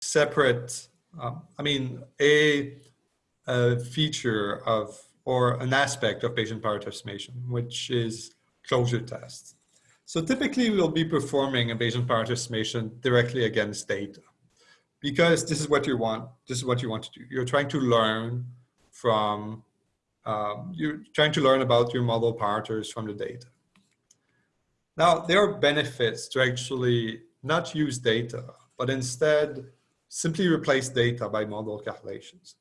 separate, um, I mean, a, a feature of, or an aspect of Bayesian parameter estimation, which is closure tests. So typically we'll be performing a Bayesian parameter estimation directly against data because this is what you want, this is what you want to do. You're trying to learn from, um, you're trying to learn about your model parameters from the data. Now, there are benefits to actually not use data, but instead simply replace data by model calculations.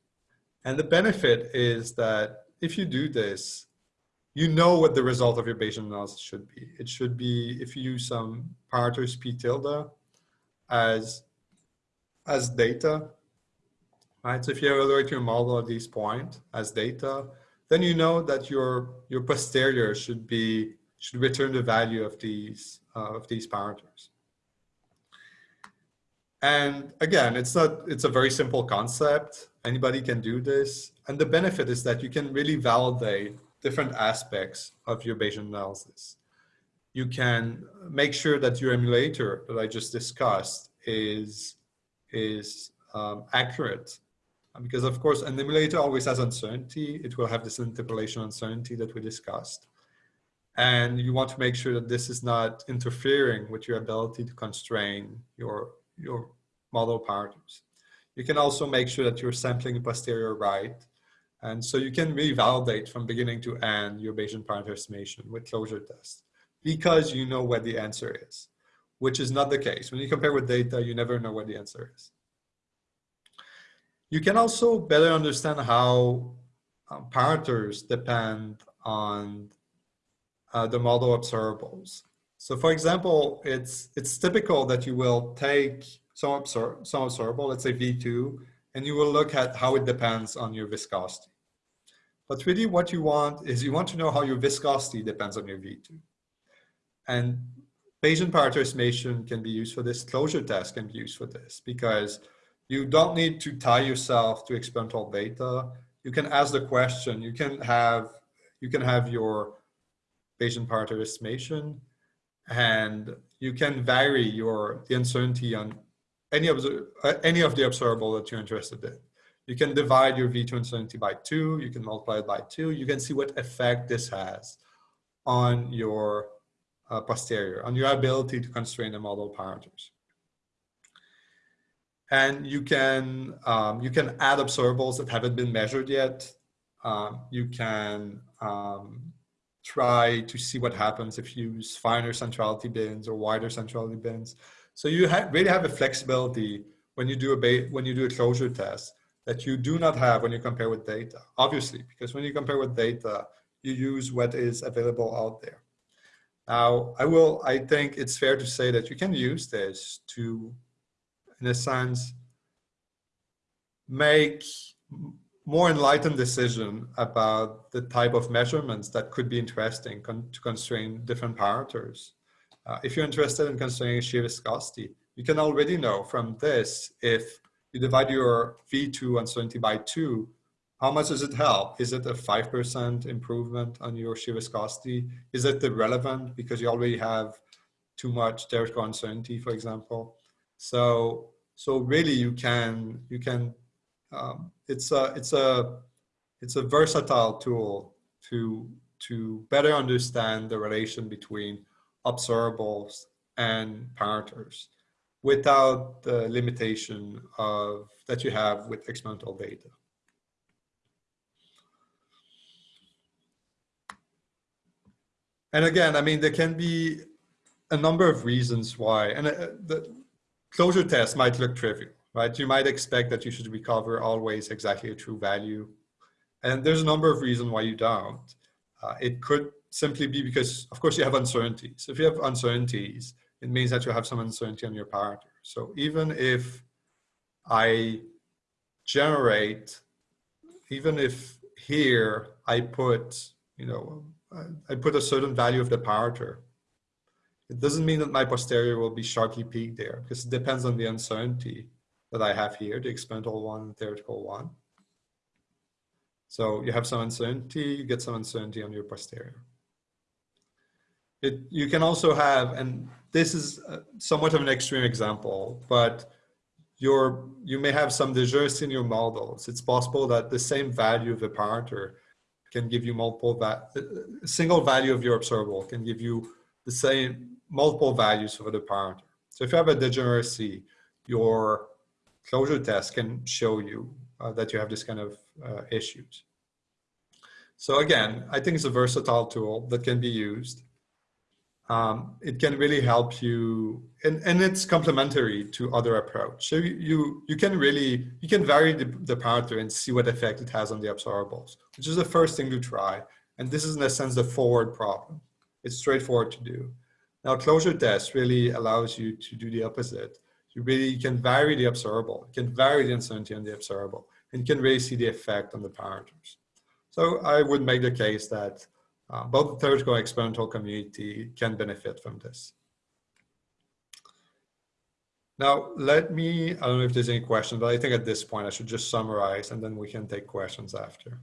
And the benefit is that if you do this, you know what the result of your Bayesian analysis should be. It should be, if you use some parameters p tilde as, as data, right? So if you evaluate your model at this point as data, then you know that your, your posterior should be, should return the value of these, uh, of these parameters. And again, it's not, it's a very simple concept. Anybody can do this. And the benefit is that you can really validate different aspects of your Bayesian analysis. You can make sure that your emulator that I just discussed is, is um, accurate. Because of course, an emulator always has uncertainty. It will have this interpolation uncertainty that we discussed. And you want to make sure that this is not interfering with your ability to constrain your your model parameters. You can also make sure that you're sampling posterior right. And so you can really validate from beginning to end your Bayesian parameter estimation with closure tests because you know what the answer is, which is not the case. When you compare with data, you never know what the answer is. You can also better understand how um, parameters depend on uh, the model observables. So for example, it's, it's typical that you will take some, observ some observable, let's say V2, and you will look at how it depends on your viscosity. But really what you want is you want to know how your viscosity depends on your V2. And Bayesian parameter estimation can be used for this, closure test can be used for this, because you don't need to tie yourself to experimental data. You can ask the question, you can have, you can have your Bayesian parameter estimation, and you can vary your the uncertainty on any of the uh, any of the observable that you're interested in. You can divide your V2 uncertainty by two, you can multiply it by two, you can see what effect this has on your uh, posterior, on your ability to constrain the model parameters. And you can, um, you can add observables that haven't been measured yet. Um, you can um, try to see what happens if you use finer centrality bins or wider centrality bins. So you ha really have a flexibility when you do a when you do a closure test that you do not have when you compare with data, obviously, because when you compare with data, you use what is available out there. Now, I will, I think it's fair to say that you can use this to, in a sense, make more enlightened decision about the type of measurements that could be interesting con to constrain different parameters. Uh, if you're interested in constraining shear viscosity, you can already know from this if you divide your V2 uncertainty by two, how much does it help? Is it a 5% improvement on your shear viscosity? Is it irrelevant because you already have too much theoretical uncertainty, for example? So, so really you can, you can um, it's a it's a it's a versatile tool to to better understand the relation between observables and parameters without the limitation of that you have with experimental data. And again, I mean, there can be a number of reasons why, and uh, the closure test might look trivial right? You might expect that you should recover always exactly a true value. And there's a number of reasons why you don't. Uh, it could simply be because, of course, you have uncertainties. If you have uncertainties, it means that you have some uncertainty on your parameter. So even if I generate, even if here I put, you know, I put a certain value of the parameter, it doesn't mean that my posterior will be sharply peaked there because it depends on the uncertainty that I have here, the experimental one and theoretical one. So you have some uncertainty, you get some uncertainty on your posterior. It, you can also have, and this is uh, somewhat of an extreme example, but your, you may have some degeneracy in your models. It's possible that the same value of the parameter can give you multiple, va uh, a single value of your observable can give you the same multiple values for the parameter. So if you have a degeneracy, your closure test can show you uh, that you have this kind of uh, issues. So again, I think it's a versatile tool that can be used. Um, it can really help you, and, and it's complementary to other approach. So you, you can really, you can vary the, the parameter and see what effect it has on the observables, which is the first thing to try. And this is in a sense the forward problem. It's straightforward to do. Now closure test really allows you to do the opposite. You really can vary the observable, you can vary the uncertainty on the observable, and you can really see the effect on the parameters. So I would make the case that uh, both the theoretical and experimental community can benefit from this. Now, let me, I don't know if there's any questions, but I think at this point I should just summarize and then we can take questions after.